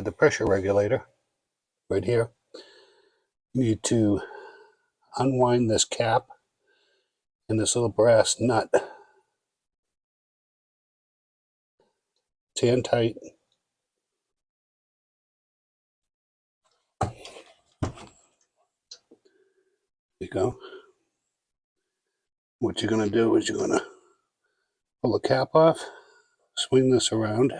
the pressure regulator right here, you need to unwind this cap and this little brass nut. Tan tight. There you go. What you're going to do is you're going to pull the cap off, swing this around.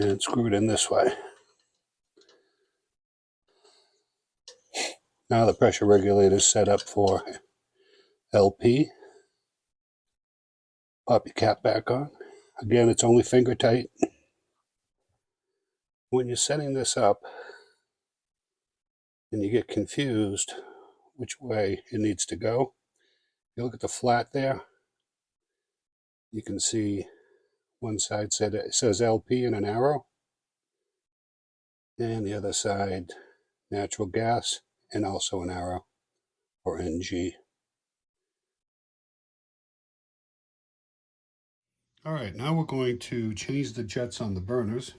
And screw it in this way. Now the pressure regulator is set up for LP. Pop your cap back on. Again, it's only finger tight. When you're setting this up and you get confused which way it needs to go, you look at the flat there, you can see one side said it says LP in an arrow, and the other side natural gas and also an arrow or NG. All right, now we're going to change the jets on the burners.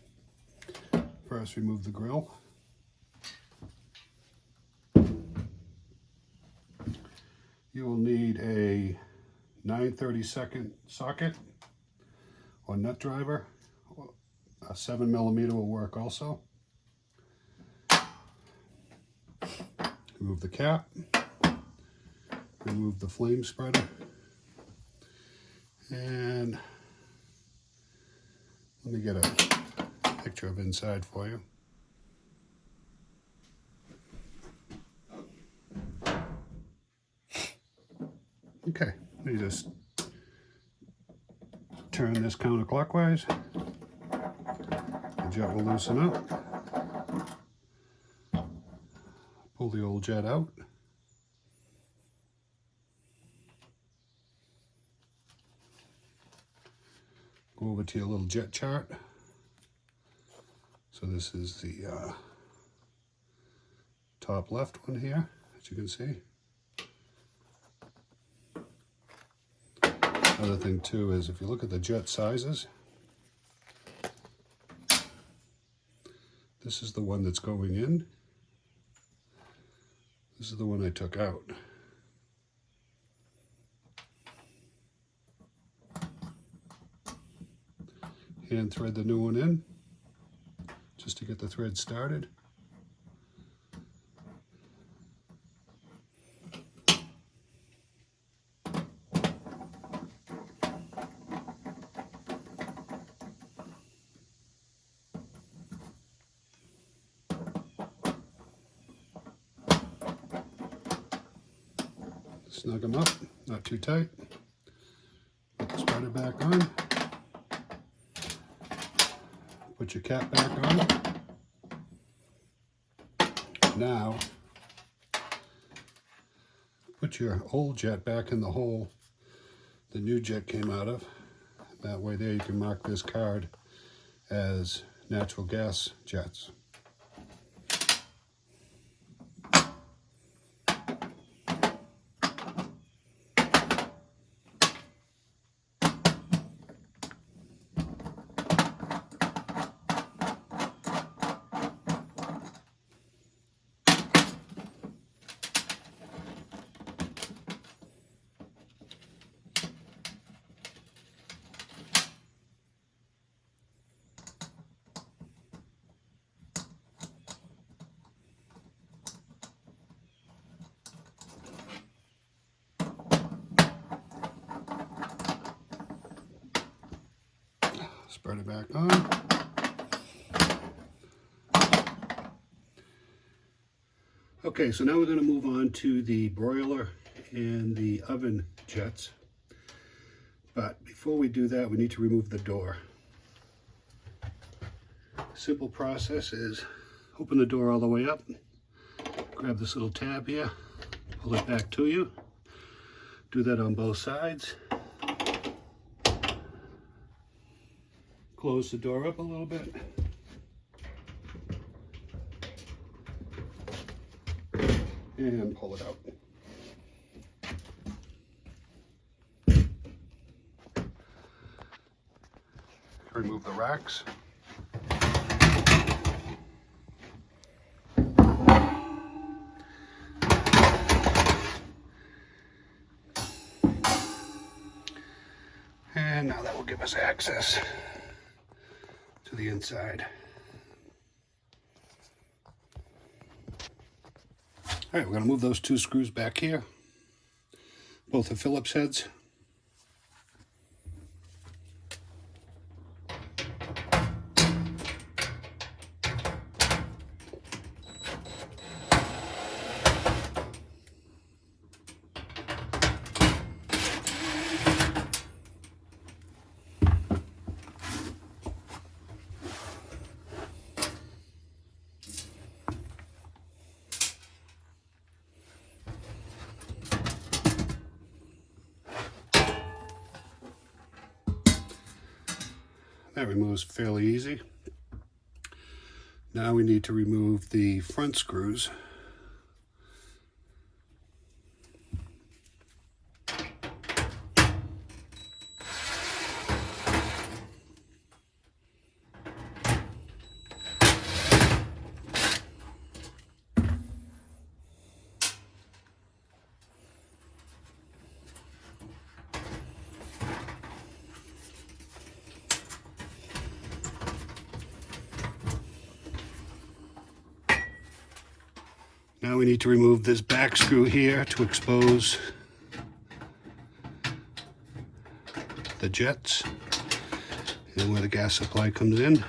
First, remove the grill. You will need a 932nd socket or nut driver. A 7 millimeter will work also. Remove the cap. Remove the flame spreader. And let me get a picture of inside for you. Okay, you just turn this counterclockwise. The jet will loosen up. Pull the old jet out. Go over to your little jet chart. So this is the uh, top left one here, as you can see. Other thing too is if you look at the jet sizes, this is the one that's going in. This is the one I took out. Hand thread the new one in just to get the thread started. Snug them up, not too tight. Put the spreader back on. Put your cap back on. Now, put your old jet back in the hole the new jet came out of. That way there you can mark this card as natural gas jets. Spread it back on. Okay, so now we're going to move on to the broiler and the oven jets. But before we do that, we need to remove the door. Simple process is open the door all the way up, grab this little tab here, pull it back to you. Do that on both sides. Close the door up a little bit. And pull it out. remove the racks. And now that will give us access the inside. All right, we're going to move those two screws back here. Both are Phillips heads. That removes fairly easy. Now we need to remove the front screws. Now we need to remove this back screw here to expose the jets and where the gas supply comes in.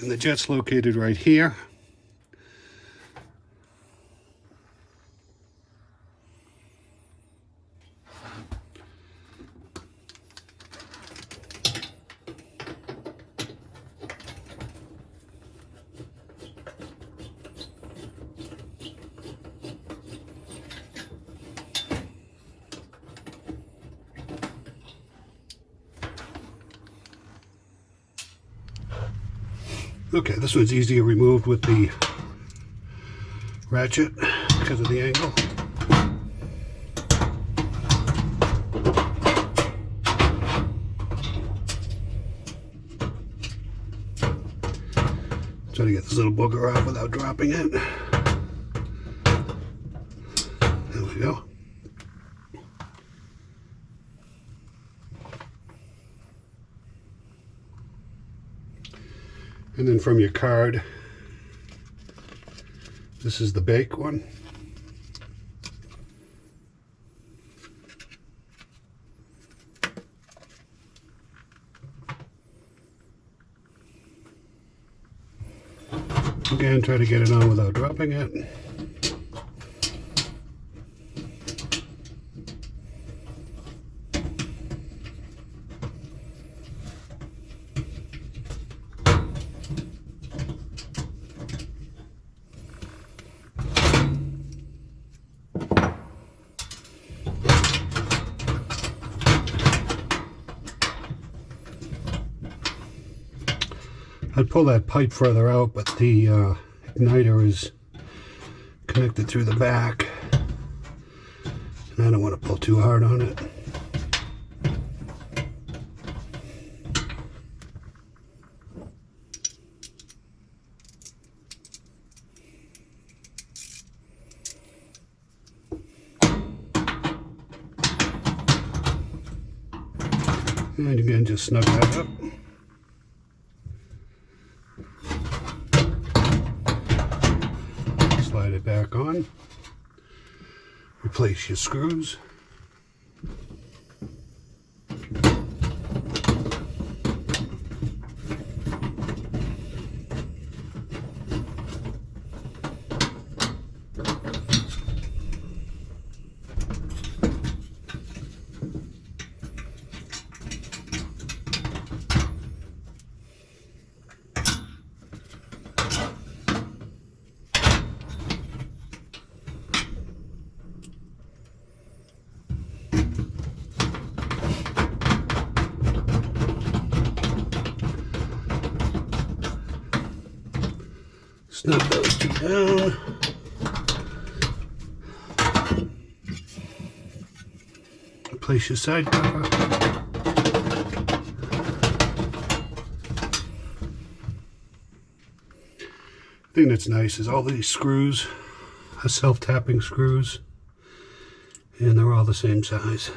And the jet's located right here. Okay, this one's easier removed with the ratchet because of the angle. Trying to get this little booger off without dropping it. There we go. And then from your card, this is the bake one. Again, try to get it on without dropping it. Pull that pipe further out, but the uh, igniter is connected through the back. And I don't want to pull too hard on it. And again, just snug that up. slide it back on, replace your screws. Snug those two down. Place your side cover. thing that's nice is all these screws are self-tapping screws and they're all the same size.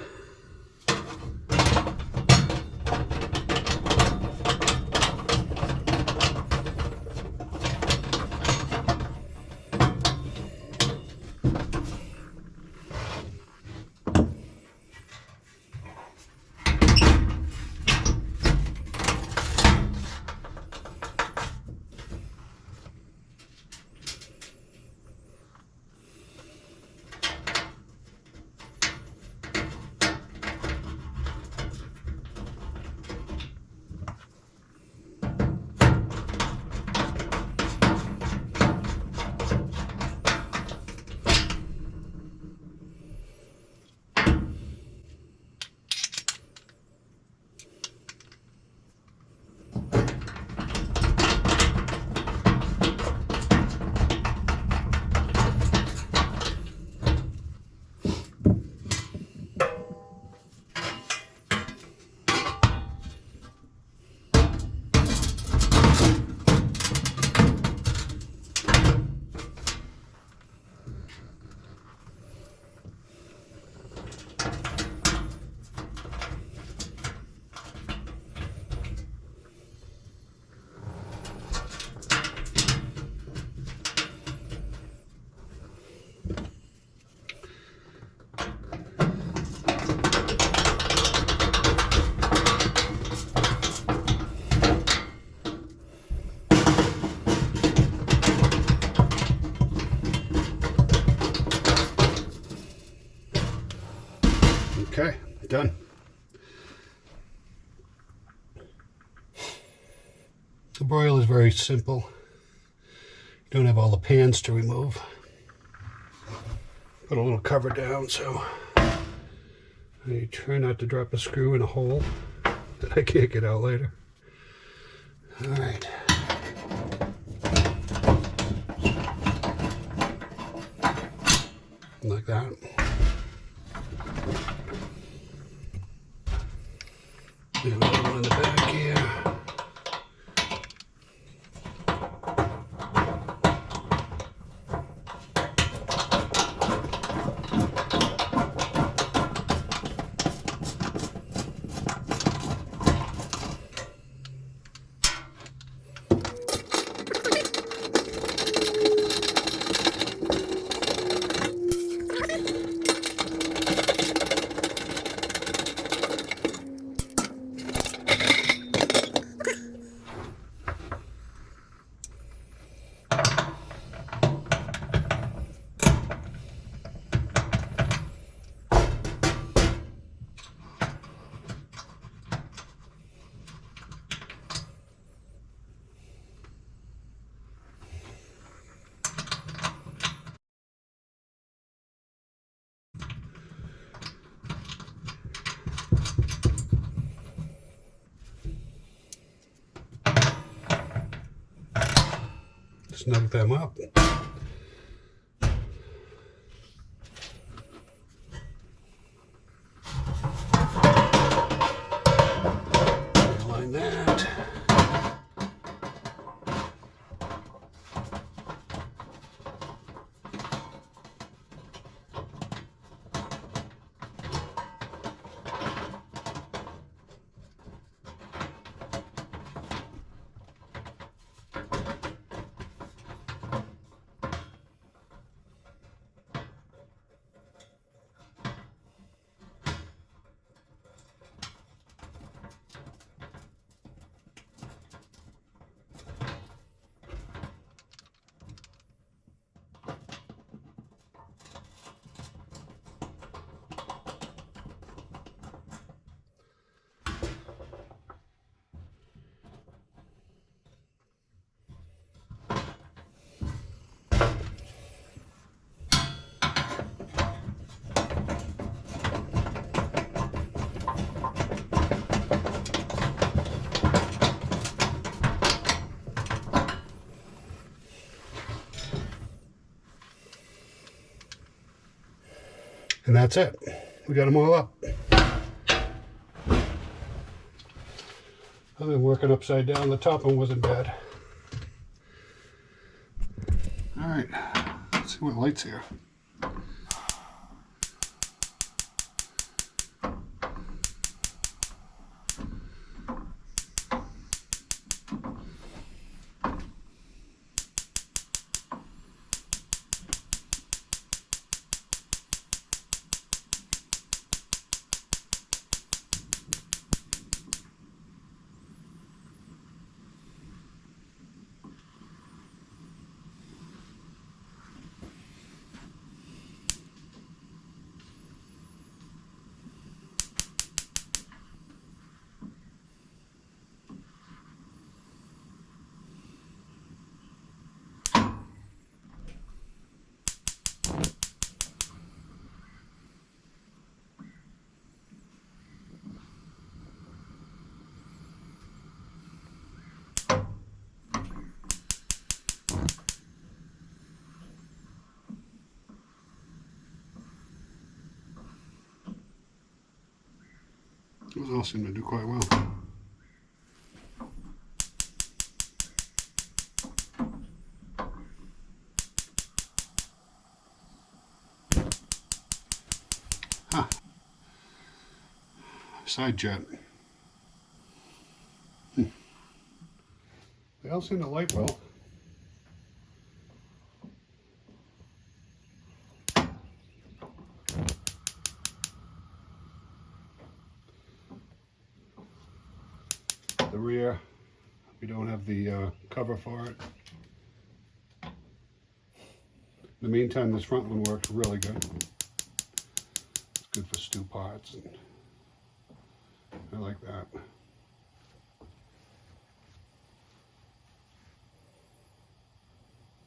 Very simple. You don't have all the pans to remove. Put a little cover down so I try not to drop a screw in a hole that I can't get out later. All right. Like that. We have another one in the back here. Snug them up. Line that. And that's it. We got them all up. I've been working upside down. The top one wasn't bad. All right, let's see what lights here. All seem to do quite well. Huh. Side jet. Hmm. They all seem to light well. the rear. We don't have the uh, cover for it. In the meantime, this front one works really good. It's good for stew pots. And I like that.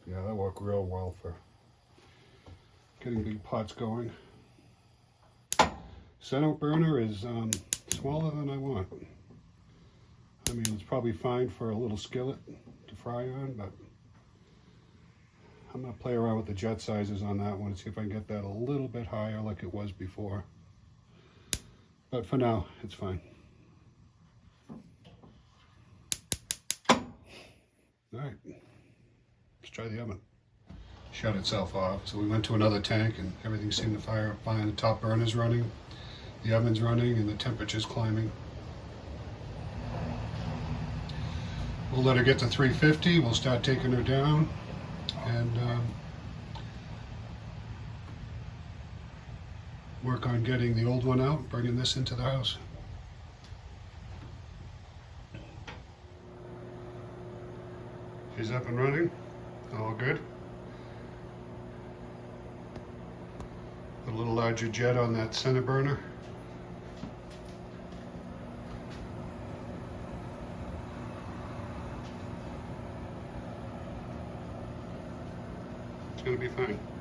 Yeah, that worked real well for getting big pots going. Center burner is um, smaller than I want. I mean, it's probably fine for a little skillet to fry on, but I'm to play around with the jet sizes on that one and see if I can get that a little bit higher like it was before. But for now, it's fine. All right, let's try the oven. Shut itself off. So we went to another tank and everything seemed to fire up fine. The top burner's running, the oven's running, and the temperature's climbing. We'll let her get to 350. We'll start taking her down and um, work on getting the old one out, bringing this into the house. She's up and running. All good. Put A little larger jet on that center burner. It's going to be fine.